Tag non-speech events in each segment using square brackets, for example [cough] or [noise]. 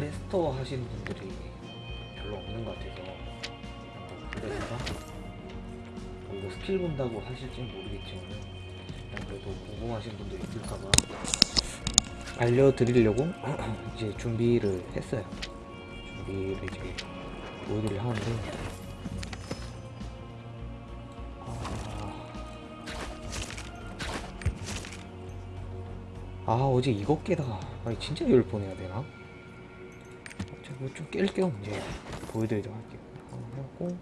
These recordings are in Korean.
블래스터 하시는 분들이 별로 없는 것 같아서 그래서 뭐 스킬 본다고 하실진 모르겠지만 일단 그래도 궁금하신 분들 있을까봐 알려드리려고 [clears throat] 이제 준비를 했어요. 준비를 이제 보여드리려 하는데. 아, 아 어제 이거 깨다가 아니 진짜 열번 해야 되나? 제가 좀깰겸 이제 보여드리도록 할게요. 하고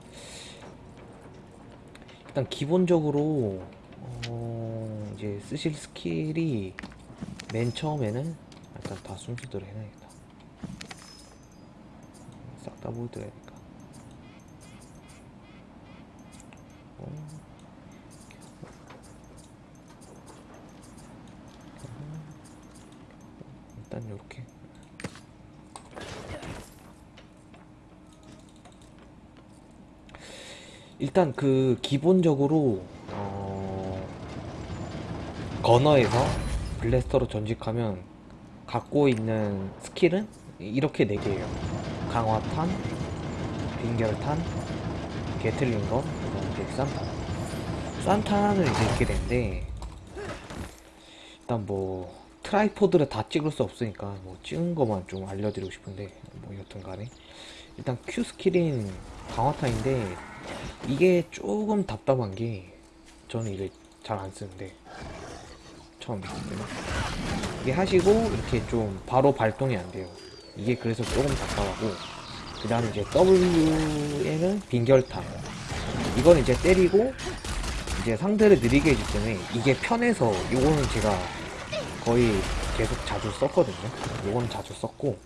일단 기본적으로 어 이제 쓰실 skill이 맨 처음에는 일단 다 순서대로 해놔야겠다. 싹 다 보여드려야니까 어. 일단 이렇게 일단 그 기본적으로 어... 건어에서 블래스터로 전직하면 갖고 있는 스킬은 이렇게 4개예요. 강화탄, 빙결탄, 게틀링건, 그다음 이제 산탄. 산탄을 이제 있게 되는데 일단 뭐 tripod를 다 찍을 수 없으니까 뭐 찍은 것만 좀 알려드리고 싶은데 뭐 여튼 간에. 일단 Q 스킬인 강화탄인데 이게 조금 답답한 게 저는 이게 잘안 쓰는데 처음 때문에 이게 하시고 이렇게 좀 바로 발동이 안 돼요. 이게 그래서 조금 답답하고 그 다음에 이제 W에는 빙결탄. 이건 이제 때리고 이제 상대를 느리게 해주기 때문에 이게 편해서 이거는 제가 거의 계속 자주 썼거든요. 이거는 자주 썼고.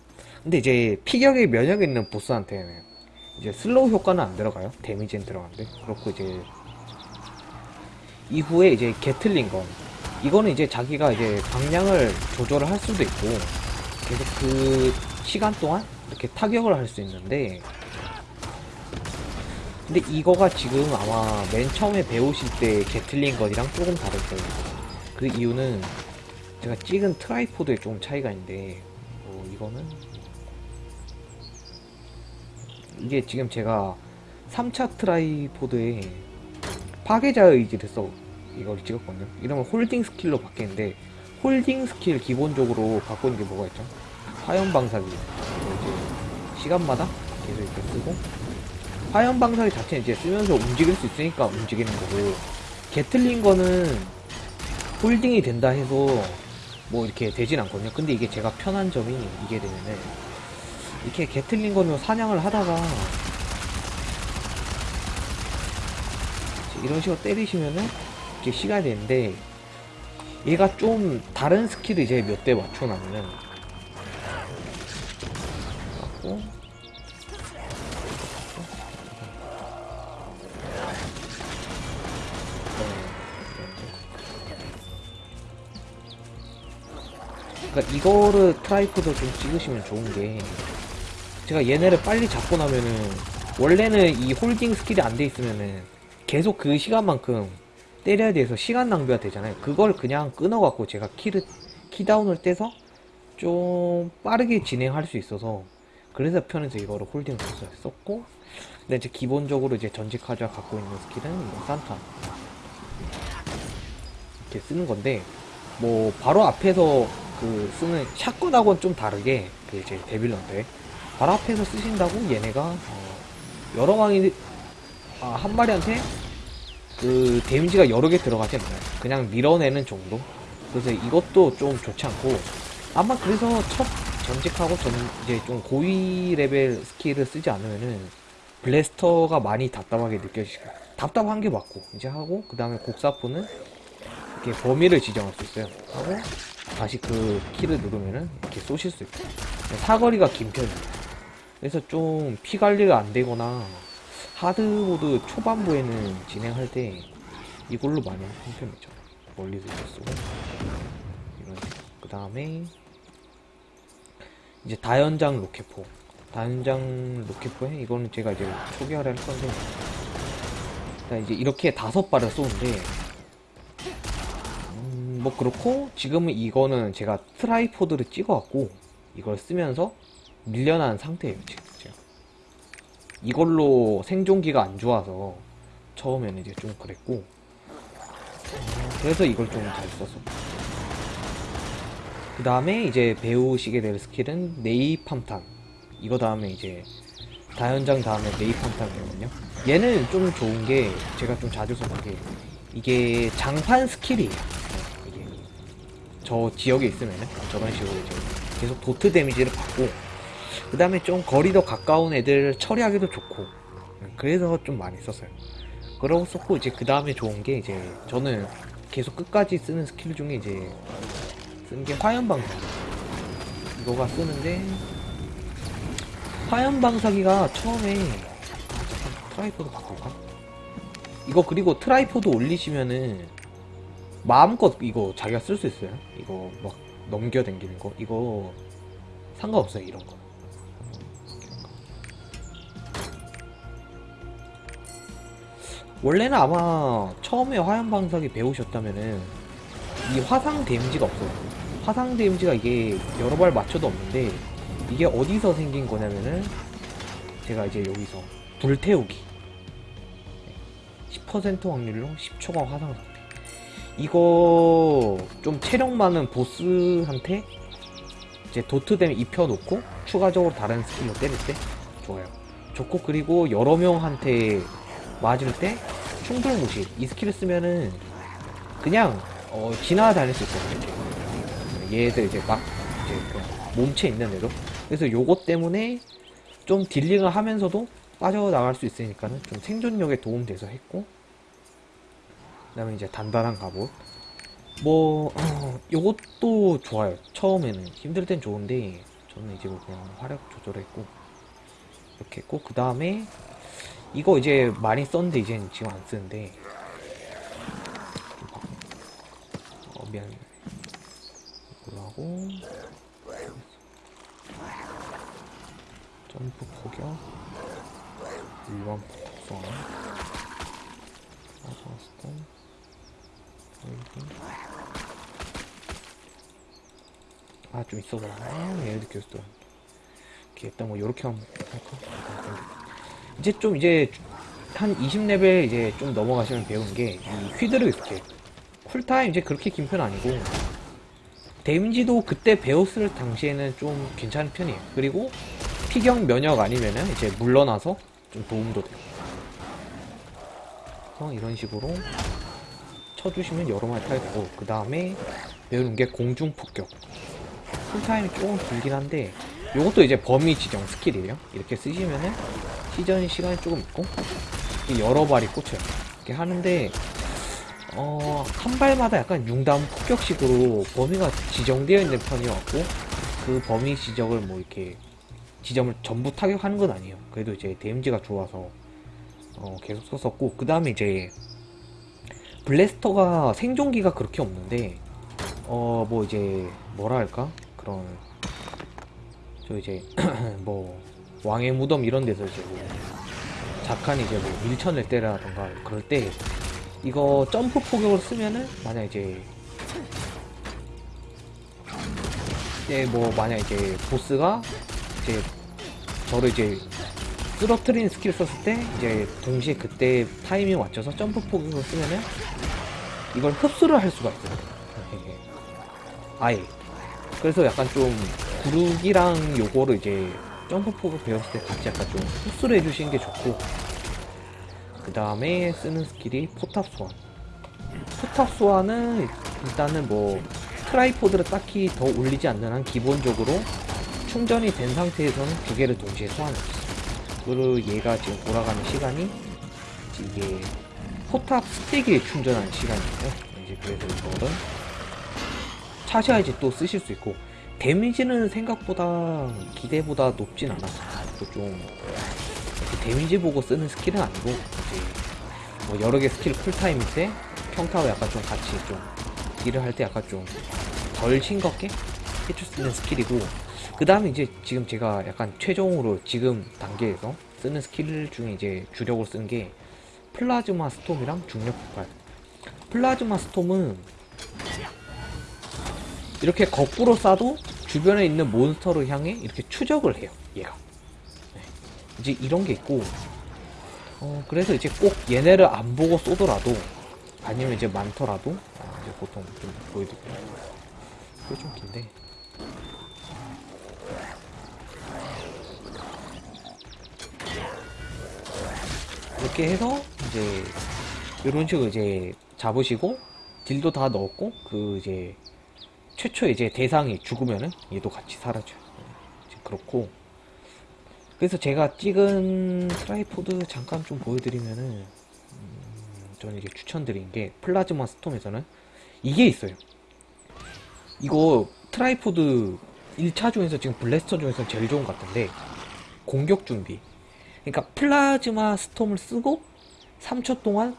근데 이제 피격에 면역 있는 보스한테는 이제 slow 효과는 안 들어가요. damage는 들어가는데. 그렇고 이제 이후에 이제 Gatling gun. 이거는 이제 자기가 이제 방향을 조절을 할 수도 있고 계속 그 시간 동안 이렇게 타격을 할 수 있는데 근데 이거가 지금 아마 맨 처음에 배우실 때 Gatling gun이랑 조금 다를 거예요. 그 이유는 제가 찍은 tripod에 조금 차이가 있는데 뭐 이거는 이게 지금 제가 3차 tripod에 파괴자 의지를 써 이걸 찍었거든요. 이러면 holding skill로 바뀌는데 holding skill 기본적으로 있는 게 뭐가 있죠? 화염 방사기. 이제 시간마다 계속 이렇게 쓰고 화염 방사기 자체는 이제 쓰면서 움직일 수 있으니까 움직이는 거고 개틀링건은 홀딩이 된다 해서 뭐 이렇게 되진 않거든요. 근데 이게 제가 편한 점이 이게 되면은 이렇게 개틀링건은 사냥을 하다가 이런 식으로 때리시면은 이렇게 시간이 되는데 얘가 좀 다른 스킬을 이제 몇 대 맞춰놨냐면 갖고 그러니까 이거를 트라이포드 좀 찍으시면 좋은 게 제가 얘네를 빨리 잡고 나면은 원래는 이 홀딩 스킬이 안 돼 있으면은 계속 그 시간만큼 때려야 돼서 시간 낭비가 되잖아요. 그걸 그냥 끊어갖고 제가 키를 키다운을 떼서 좀 빠르게 진행할 수 있어서 그래서 편해서 이거를 홀딩을 썼고 근데 이제 기본적으로 이제 전직 하자 갖고 있는 스킬은 뭐 산타 이렇게 쓰는 건데 뭐 바로 앞에서 그 쓰는 샷건하고는 좀 다르게 그 이제 데빌런데 바로 앞에서 쓰신다고 얘네가 어 여러 방이 아, 한 마리한테 그 데미지가 여러 개 들어가지 않나요? 그냥 밀어내는 정도? 그래서 이것도 좀 좋지 않고 아마 그래서 첫 전직하고 전 이제 좀 고위 레벨 스킬을 쓰지 않으면은 블래스터가 많이 답답하게 느껴지실 거예요. 답답한 게 맞고 이제 하고 그 다음에 곡사포는 이렇게 범위를 지정할 수 있어요. 하고 다시 그 키를 누르면은 이렇게 쏘실 수 있고 사거리가 긴 편이에요. 그래서 좀 피 관리가 안 되거나 하드모드 초반부에는 진행할 때 이걸로 많이 하는 편이죠. 멀리서 쏘고 이런 그 다음에 이제 다연장 로켓포 다연장 로켓포에 이거는 제가 이제 초기화를 할 건데 일단 이제 이렇게 다섯 발을 쏘는데 음, 뭐 그렇고 지금은 이거는 제가 트라이포드를 찍어갖고 이걸 쓰면서 밀려난 상태예요 지금 제가. 이걸로 생존기가 안 좋아서 처음에는 이제 좀 그랬고 어, 그래서 이걸 좀 잘 썼어 그 다음에 이제 배우시게 될 스킬은 네이팜탄. 이거 다음에 이제 다연장 다음에 네이팜탄이거든요. 얘는 좀 좋은 게 제가 좀 자주 써본 게 이게 장판 스킬이에요. 이게 저 지역에 있으면은 저런 식으로 이제 계속 도트 데미지를 받고 그 다음에 좀 거리도 가까운 애들 처리하기도 좋고. 그래서 좀 많이 썼어요. 그러고 썼고 이제 그 다음에 좋은 게 이제 저는 계속 끝까지 쓰는 스킬 중에 이제 쓰는 게 화염방사. 이거가 쓰는데 화염방사기가 처음에 트라이포드 바꿀까? 이거 그리고 트라이포드 올리시면은 마음껏 이거 자기가 쓸 수 있어요. 이거 막 넘겨당기는 거. 이거 상관없어요 이런 거 원래는 아마 처음에 화염방사기 배우셨다면은 이 화상 데미지가 없어요. 화상 데미지가 이게 여러 발 맞춰도 없는데 이게 어디서 생긴 거냐면은 제가 이제 여기서 불태우기 10% 확률로 10초간 화상 상태 이거 좀 체력 많은 보스한테 이제 도트댐 입혀놓고 추가적으로 다른 스킬로 때릴 때 좋아요. 좋고 그리고 여러 명한테 맞을 때 충돌 무시 이 스킬을 쓰면은 그냥 어, 지나다닐 수 있거든요. 얘들 이제 막 이제 몸체 있는데도 그래서 요것 때문에 좀 딜링을 하면서도 빠져나갈 수 있으니까는 좀 생존력에 도움돼서 했고. 그 다음에 이제 단단한 갑옷. 뭐 어, 요것도 좋아요. 처음에는. 힘들 땐 좋은데 저는 이제 뭐 그냥 화력 조절했고 이렇게 했고 그 다음에 이거 이제 많이 썼는데 이제는 지금 안 쓰는데. 어 미안. 이걸로 하고. 점프 포격. 일반 폭성. 아사스톤 아좀 있어 보라 아 얘네들 계속 또 이렇게 일단 뭐 요렇게 하면 할까? 이제 좀 이제 한 20레벨 이제 좀 넘어가시면 배우는 게이 휘두르기 스킬 쿨타임 이제 그렇게 긴 편 아니고 데미지도 그때 배웠을 당시에는 좀 괜찮은 편이에요. 그리고 피격 면역 아니면은 이제 물러나서 좀 도움도 돼요. 그래서 이런 식으로 쳐주시면 여러 마리 타게 되고 그 다음에 배우는 게 공중 폭격. 쿨타임이 조금 길긴 한데 요것도 이제 범위 지정 스킬이에요. 이렇게 쓰시면은 시전 시간이 조금 있고 여러 발이 꽂혀요. 이렇게 하는데 어, 한 발마다 약간 융담 폭격식으로 범위가 지정되어 있는 편이었고 그 범위 지적을 뭐 이렇게 지점을 전부 타격하는 건 아니에요. 그래도 이제 데미지가 좋아서 어, 계속 썼었고 그 다음에 이제 블래스터가 생존기가 그렇게 없는데 어 뭐 이제 뭐라 할까? 그런 저 이제 [clears throat] 뭐 왕의 무덤 이런 데서 이제 뭐 작한 이제 뭐 밀천을 때라던가 그럴 때 이거 점프 포격을 쓰면은 만약 이제 이제 뭐 만약 이제 보스가 이제 저를 이제 쓰러트린 스킬 썼을 때 이제 동시에 그때 타이밍 맞춰서 점프 포격을 쓰면은 이걸 흡수를 할 수가 있어요. 이게 아예. 그래서 약간 좀 구르기랑 요거를 이제 점프 포격을 배웠을 때 같이 약간 좀 흡수를 해주시는 게 좋고. 그 다음에 쓰는 스킬이 포탑 소환. 포탑 소환은 일단은 뭐 트라이포드를 딱히 더 올리지 않는 한 기본적으로 충전이 된 상태에서는 두 개를 동시에 소환해줬어요. 그리고 얘가 지금 돌아가는 시간이 이게 포탑 스택에 충전하는 시간이에요. 이제 그래서 이거를 차셔야지 또 쓰실 수 있고 데미지는 생각보다 기대보다 높진 않았어요. 좀 데미지 보고 쓰는 스킬은 아니고 이제 뭐 여러 개 스킬 쿨타임일 때 평타와 약간 좀 같이 좀 딜을 할 때 약간 좀 덜 싱겁게 해줄 수 있는 스킬이고 그 다음에 이제 지금 제가 약간 최종으로 지금 단계에서 쓰는 스킬 중에 이제 주력으로 쓰는 게 플라즈마 스톰이랑 중력 폭발 플라즈마 스톰은 이렇게 거꾸로 쏴도 주변에 있는 몬스터를 향해 이렇게 추적을 해요 얘가. 네. 이제 이런 게 있고 어 그래서 이제 꼭 얘네를 안 보고 쏘더라도 아니면 이제 많더라도 아, 이제 보통 좀 보여드릴게요. 이게 좀 긴데. 이렇게 해서 이제 이런 식으로 이제 잡으시고 딜도 다 넣었고 그 이제 최초 이제 대상이 죽으면은 얘도 같이 사라져요. 이제 그렇고 그래서 제가 찍은 tripod 잠깐 좀 보여드리면은 음, 저는 이제 추천드린 게 plasma storm에서는 이게 있어요. 이거 tripod 1차 중에서 지금 blaster 중에서 제일 좋은 것 같은데 공격 준비 그러니까 plasma storm을 쓰고 3초 동안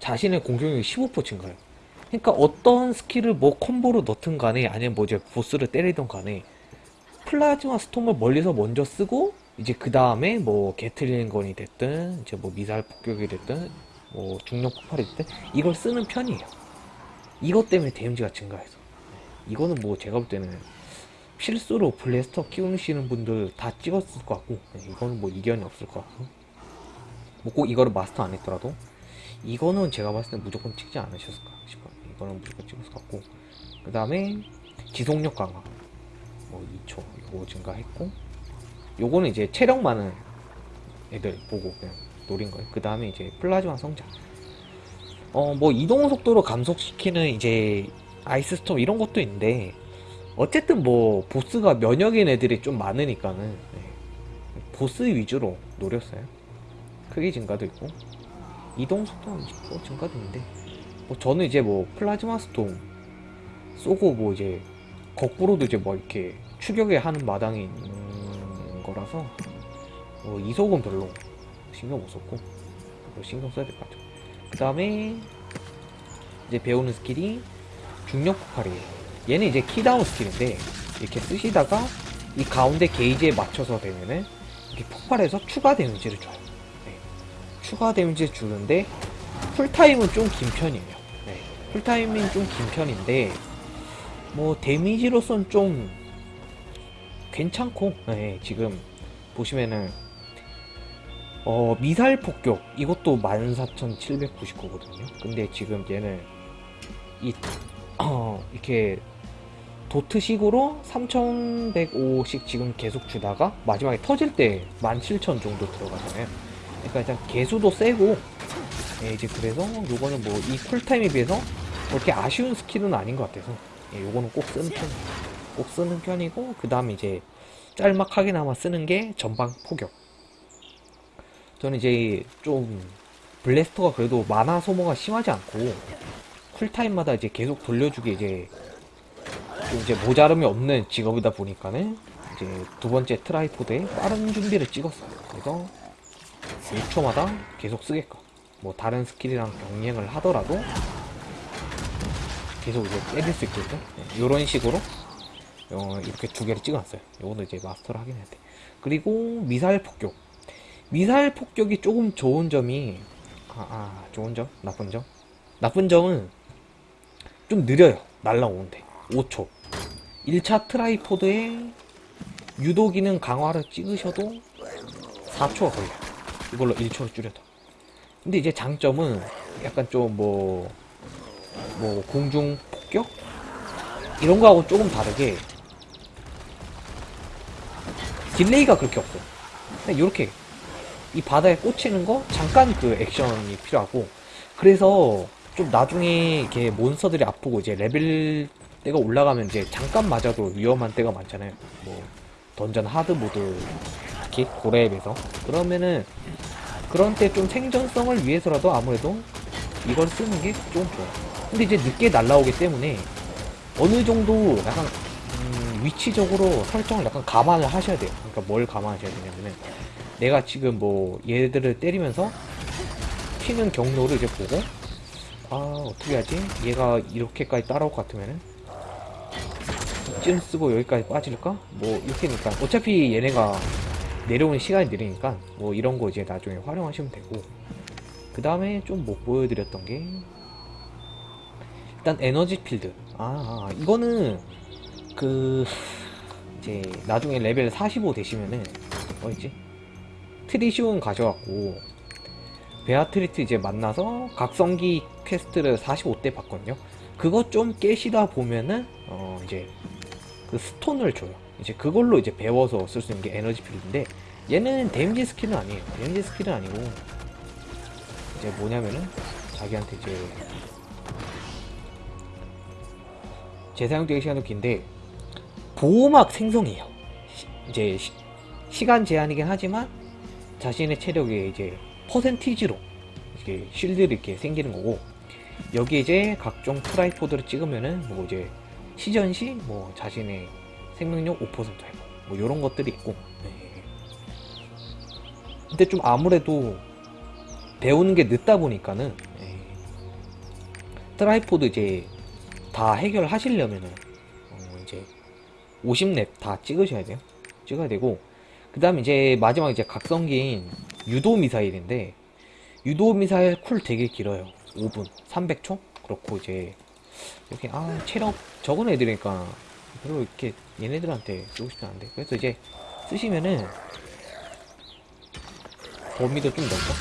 자신의 공격력이 15% 증가해요. 그러니까 어떤 스킬을 뭐 콤보로 넣든 간에 아니면 뭐 이제 보스를 때리든 간에 plasma storm을 멀리서 먼저 쓰고 이제 그 다음에 뭐 Gatling gun이 됐든 이제 뭐 미사일 폭격이 됐든 뭐 중력 폭발이 됐든 이걸 쓰는 편이에요. 이것 때문에 데미지가 증가해서. 이거는 뭐 제가 볼 때는 필수로 블래스터 키우시는 분들 다 찍었을 것 같고 네, 이거는 뭐 이견이 없을 것 같고. 뭐 꼭 이거를 마스터 안 했더라도 이거는 제가 봤을 때 무조건 찍지 않으셨을까 싶어요. 이 거는 무조건 것 같고. 그 다음에 지속력 강화. 뭐 2초 이거 증가했고. 요거는 이제 체력 많은 애들 보고 그냥 노린 거예요. 그 다음에 이제 플라즈마 성장. 어 뭐 이동 속도로 감속시키는 이제 ice storm 이런 것도 있는데 어쨌든 뭐 보스가 면역인 애들이 좀 많으니까는 네. 보스 위주로 노렸어요. 크기 증가도 있고. 이동 속도는 20% 증가도 있는데 뭐 저는 이제 뭐 plasma storm 쏘고 뭐 이제 거꾸로도 이제 뭐 이렇게 추격에 하는 마당이 있는 거라서 뭐 이속은 별로 신경 못 썼고 그거 신경 써야 될 것 같아요. 그 다음에 이제 배우는 스킬이 중력 폭발이에요. 얘는 이제 key down 스킬인데 이렇게 쓰시다가 이 가운데 게이지에 맞춰서 되면은 이렇게 폭발해서 추가 데미지를 줘요. 네. 추가 데미지를 주는데 cool time은 좀 긴 편이에요. 네. cool time은 좀긴 편인데 뭐 데미지로선 좀 괜찮고 네, 지금 보시면은 어 미사일 폭격 이것도 14,799거든요. 근데 지금 얘는 이 [clears throat] 어, 이렇게 도트식으로 3105씩 지금 계속 주다가 마지막에 터질 때 17,000 정도 들어가잖아요. 그러니까 일단 개수도 세고 예, 이제 그래서 요거는 뭐 이 쿨타임에 비해서 뭐 이렇게 아쉬운 스킬은 아닌 것 같아서 예, 요거는 꼭 쓰는 편, 꼭 쓰는 편이고 그 다음에 이제 짤막하게나마 쓰는 게 전방 포격. 저는 이제 좀 blaster가 그래도 마나 소모가 심하지 않고 cool time마다 이제 계속 돌려주기 이제 좀 이제 모자름이 없는 직업이다 보니까는 이제 두 번째 tripod에 빠른 준비를 찍었어요. 그래서 6초마다 계속 쓰게끔 뭐 다른 스킬이랑 병행을 하더라도 계속 이제 때릴 수 있게끔 이런 식으로 어, 이렇게 두 개를 찍어놨어요. 요거는 이제 마스터를 하긴 해야 돼. 그리고 미사일 폭격. 미사일 폭격이 조금 좋은 점이 아, 아 좋은 점, 나쁜 점. 나쁜 점은 좀 느려요. 날라오는데 5초. 1차 tripod에 유도 기능 강화를 찍으셔도 4초가 걸려요. 이걸로 1초로 줄여도. 근데 이제 장점은 약간 좀 뭐, 뭐, 공중 폭격? 이런 거하고 조금 다르게 delay가 그렇게 없어요. 그냥 이렇게 이 바닥에 꽂히는 거 잠깐 그 액션이 필요하고 그래서 좀 나중에 이렇게 몬스터들이 아프고 이제 레벨대가 올라가면 이제 잠깐 맞아도 위험한 때가 많잖아요. 뭐 던전 hard mode 특히 고렙에서 그러면은 그런 때 좀 생존성을 위해서라도 아무래도 이걸 쓰는 게 좀 좋아요. 근데 이제 늦게 날라오기 때문에 어느 정도 약간 음, 위치적으로 설정을 약간 감안을 하셔야 돼요. 그러니까 뭘 감안하셔야 되냐면은 내가 지금 뭐 얘들을 때리면서 튀는 경로를 이제 보고 아 어떻게 하지? 얘가 이렇게까지 따라올 것 같으면은 이쯤 쓰고 여기까지 빠질까? 뭐 이렇게니까 어차피 얘네가 내려오는 시간이 느리니까 뭐 이런 거 이제 나중에 활용하시면 되고 그 다음에 좀 못 보여드렸던 게 일단 energy field 아, 아 이거는 그 이제 나중에 레벨 45 되시면은 뭐였지? 트리시온 가져갖고 베아트리트 이제 만나서 각성기 퀘스트를 45 때 받거든요. 그거 좀 깨시다 보면은 어 이제 그 스톤을 줘요. 이제 그걸로 이제 배워서 쓸 수 있는 게 energy field인데 얘는 데미지 스킬은 아니에요. 데미지 스킬은 아니고 이제 뭐냐면은 자기한테 이제 재사용 대기 시간도 긴데 보호막 생성이에요. 시- 이제 시, 간 제한이긴 하지만 자신의 체력에 이제 퍼센티지로 이렇게 shield를 이렇게 생기는 거고 여기 이제 각종 tripod를 찍으면은 뭐 이제 시전 시 뭐 자신의 생명력 5% 회복 뭐 이런 것들이 있고 네. 근데 좀 아무래도 배우는 게 늦다 보니까는 예. tripod 이제 다 해결하시려면은 어 이제 50렙 다 찍으셔야 돼요. 찍어야 되고 그 다음에 이제 마지막 이제 각성기인 유도 미사일인데 유도 미사일 쿨 되게 길어요. 5분 300초 그렇고 이제 이렇게 아 체력 적은 애들이니까 별로 이렇게 얘네들한테 쓰고 싶지 않은데 그래서 이제 쓰시면은 범위도 좀 넓고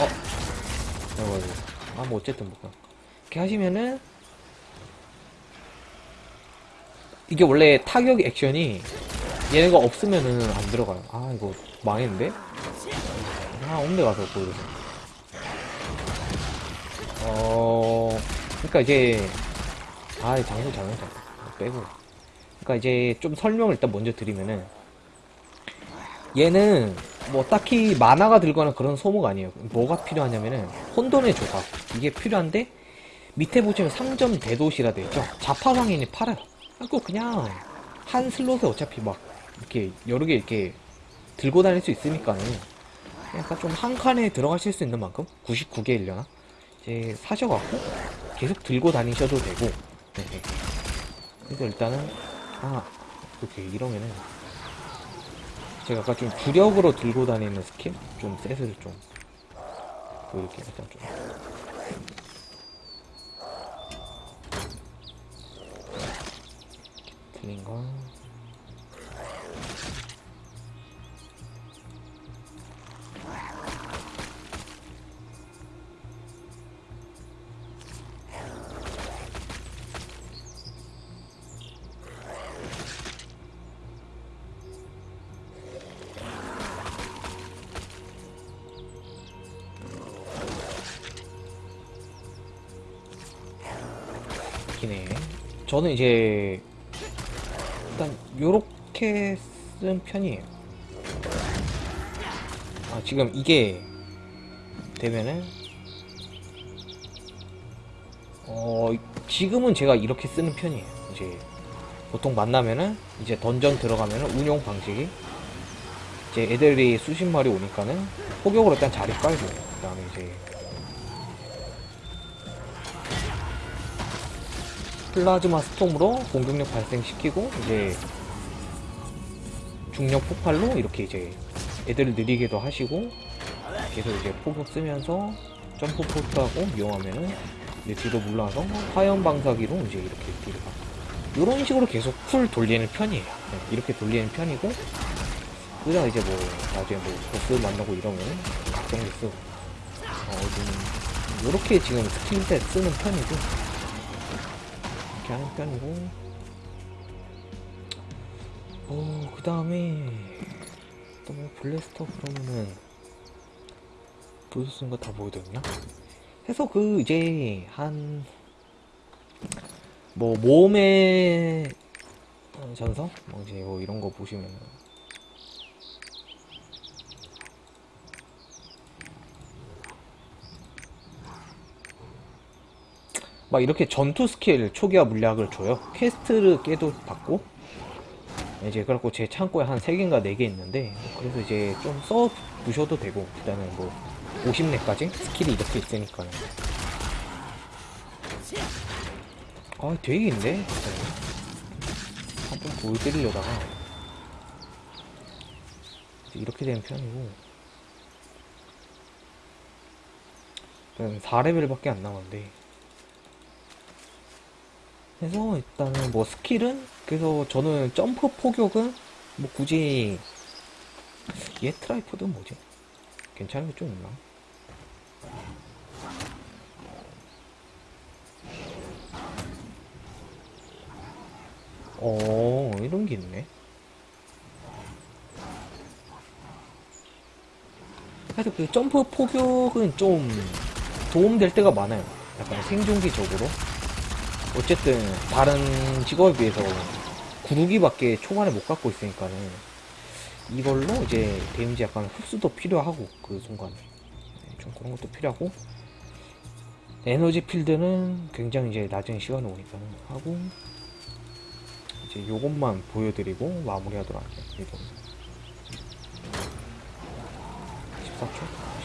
어? 아이고 아뭐 어쨌든 뭐 이렇게 하시면은 이게 원래 타격 액션이 얘네가 없으면은 안 들어가요. 아 이거 망했는데? 아 온데 가서 보여줘서 어 그러니까 이제 아 장소 장소 장소 빼고. 그러니까 이제 좀 설명을 일단 먼저 드리면은 얘는 뭐 딱히 만화가 들거나 그런 소모가 아니에요. 뭐가 필요하냐면은 혼돈의 조각. 이게 필요한데 밑에 보시면 상점 대도시라 되어있죠. 자파상인이 팔아요. 그거 그냥 한 슬롯에 어차피 막 이렇게 여러 개 이렇게 들고 다닐 수 있으니까는 약간 좀 한 칸에 들어가실 수 있는 만큼 99개 일려나? 이제 사셔갖고 계속 들고 다니셔도 되고. 네. 그래서 일단은 아 이렇게 이러면은 제가 아까 좀 주력으로 들고 다니는 스킬 좀 셋을 좀 보여드릴게요. 일단 좀 거 기네. 저는 이제 요렇게 쓴 편이에요. 아 지금 이게 되면은 어 지금은 제가 이렇게 쓰는 편이에요. 이제 보통 만나면은 이제 던전 들어가면은 운용 방식이 이제 애들이 수십 마리 오니까는 포격으로 일단 자리 깔고 그 다음에 이제 plasma storm으로 공격력 발생시키고 이제 중력 폭발로 이렇게 이제 애들을 느리게도 하시고 계속 이제 포격 쓰면서 점프 포격하고 이용하면은 이제 뒤로 물러나서 화염 방사기로 이제 이렇게 뒤로 가. 이런 식으로 계속 쿨 돌리는 편이에요. 네, 이렇게 돌리는 편이고 그러다 이제 뭐 나중에 뭐 보스 만나고 이러면은 각성기 쓰고 어, 좀 이렇게 지금 스킬셋 쓰는 편이고 이렇게 하는 편이고 어, 그 다음에 또뭐 블래스터 그러면은 보여줬는 거 다 보여줬나? 해서 그 이제 한뭐 모험의 어, 전서? 뭐 이제 뭐 이런 거 보시면은 막 이렇게 전투 스킬 초기화 물약을 줘요. 퀘스트를 깨도 받고 이제 그래갖고 제 창고에 한 3개인가 4개 있는데 그래서 이제 좀 써 두셔도 되고 일단은 뭐 50렙까지 스킬이 이렇게 있으니까요. 아 되게 긴데? 한좀 보여드리려다가 이렇게 되는 편이고 4레벨밖에 안 남았는데 그래서 일단은 뭐 스킬은 그래서 저는 점프 포격은 뭐 굳이 얘 tripod 뭐지? 괜찮은 게 좀 있나? 어 이런 게 있네. 그래서 그 점프 포격은 좀 도움될 때가 많아요. 약간 생존기적으로. 어쨌든 다른 직업에 비해서 구르기밖에 초반에 못 갖고 있으니까는 이걸로 이제 데미지 약간 흡수도 필요하고 그 순간에 네, 좀 그런 것도 필요하고 에너지 필드는 굉장히 이제 낮은 시간에 오니까는 하고 이제 요것만 보여드리고 마무리하도록 할게요. 이거 14초?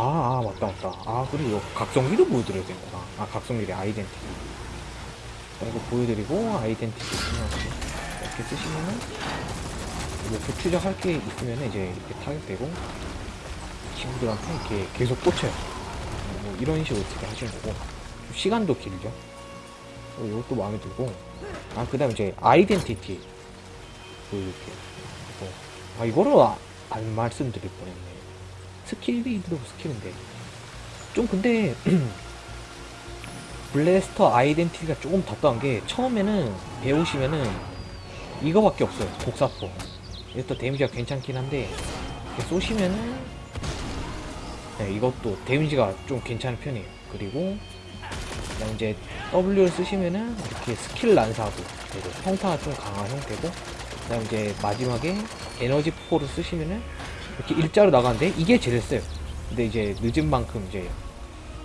아, 아, 맞다, 맞다. 아, 그리고 각성기도 보여드려야 되는구나. 아, 각성기래, 아이덴티티. 자, 이거 보여드리고, 아이덴티티 이렇게 쓰시면은, 이렇게 추적할 게 있으면은 이제 이렇게 타격되고, 친구들한테 이렇게 계속 꽂혀요. 뭐, 이런 식으로 어떻게 하시는 거고, 좀 시간도 길죠. 어, 이것도 마음에 들고, 아, 그 다음에 이제 아이덴티티. 보여드릴게요. 이거. 아, 이거를 아- 안 말씀드릴 뻔했네. 스킬이 그래도 스킬인데. 좀 근데 [clears throat] 블래스터 아이덴티티가 조금 답답한 게 처음에는 배우시면은 이거밖에 없어요. 독사포. 이것도 데미지가 괜찮긴 한데 이렇게 쏘시면은 네, 이것도 데미지가 좀 괜찮은 편이에요. 그리고 이제 W를 쓰시면은 이렇게 스킬 난사하고 평타가 좀 강한 형태고 그다음 이제 마지막에 에너지 포를 쓰시면은 이렇게 일자로 나가는데 이게 제일 세요. 근데 이제 늦은 만큼 이제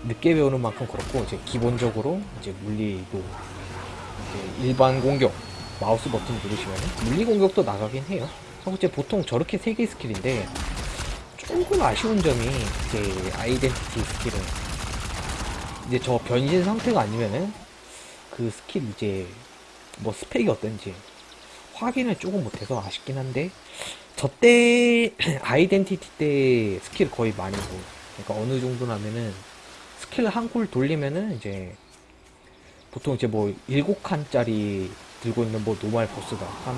늦게 배우는 만큼 그렇고 이제 기본적으로 이제 물리도 이제 일반 공격 마우스 버튼 누르시면 물리 공격도 나가긴 해요. 이제 보통 저렇게 세개 스킬인데 조금 아쉬운 점이 이제 아이덴티티 스킬은 이제 저 변신 상태가 아니면은 그 스킬 이제 뭐 스펙이 어떤지 확인을 조금 못해서 아쉽긴 한데 저 때 [clears throat] 아이덴티티 때 스킬 거의 많이 보 그러니까 어느 정도냐면은 스킬 한 쿨 돌리면은 이제 보통 이제 뭐 일곱 칸짜리 들고 있는 뭐 normal 보스가 한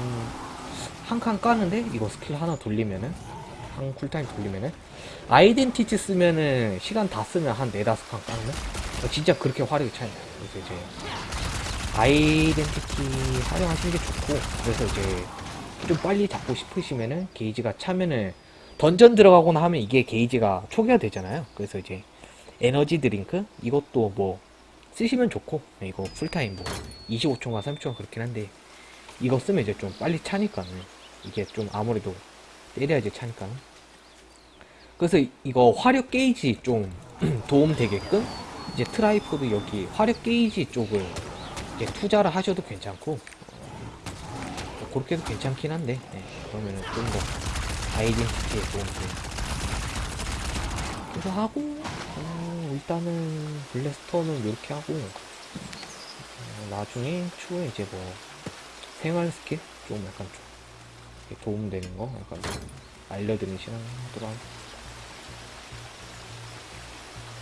한 칸 까는데 이거 스킬 하나 돌리면은 한 쿨타임 돌리면은 아이덴티티 쓰면은 시간 다 쓰면 한 네다섯 칸 까는? 진짜 그렇게 화력이 차이 나요. 그래서 이제 아이덴티티 활용하시는 게 좋고 그래서 이제 좀 빨리 잡고 싶으시면은 게이지가 차면은 던전 들어가거나 하면 이게 게이지가 초기화 되잖아요. 그래서 이제 에너지 드링크 이것도 뭐 쓰시면 좋고 네, 이거 풀타임 뭐 25초인가 30초가 그렇긴 한데 이거 쓰면 이제 좀 빨리 차니까는 이게 좀 아무래도 때려야지 차니까 그래서 이거 화력 게이지 좀 [clears throat] 도움 되게끔 이제 트라이포드 여기 화력 게이지 쪽을 이제 투자를 하셔도 괜찮고 뭐 그렇게 해도 괜찮긴 한데 네, 그러면은 좀 더 아이덴티티에 도움이 돼요 그래서 하고 어, 일단은 블래스터는 이렇게 하고 어, 나중에 추후에 이제 뭐 생활 스킬? 좀 약간 좀 도움되는 거? 약간 좀 알려드리는 시간 하도록 하겠습니다